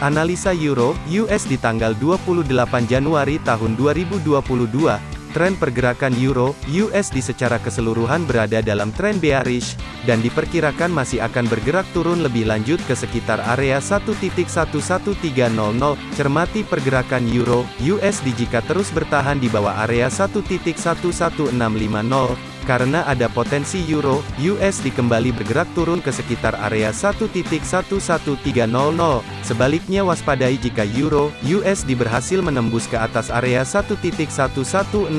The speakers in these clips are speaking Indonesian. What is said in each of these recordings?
Analisa Euro US di tanggal 28 Januari tahun 2022. Tren pergerakan Euro USD secara keseluruhan berada dalam tren bearish dan diperkirakan masih akan bergerak turun lebih lanjut ke sekitar area 1.11300. Cermati pergerakan Euro USD jika terus bertahan di bawah area 1.11650 karena ada potensi euro USD kembali bergerak turun ke sekitar area 1.11300. Sebaliknya waspadai jika euro USD berhasil menembus ke atas area 1.11650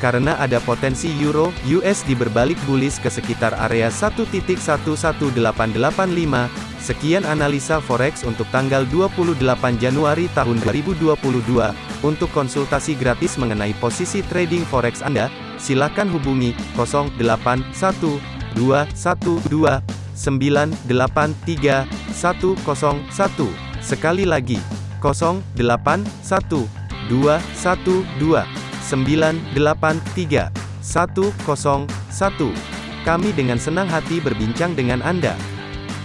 karena ada potensi euro USD berbalik bullish ke sekitar area 1.11885. Sekian analisa forex untuk tanggal 28 Januari tahun 2022. Untuk konsultasi gratis mengenai posisi trading forex Anda, silakan hubungi 081212983101. Sekali lagi, 081212983101. Kami dengan senang hati berbincang dengan Anda.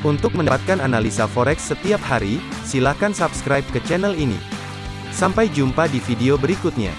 Untuk mendapatkan analisa forex setiap hari, silakan subscribe ke channel ini. Sampai jumpa di video berikutnya.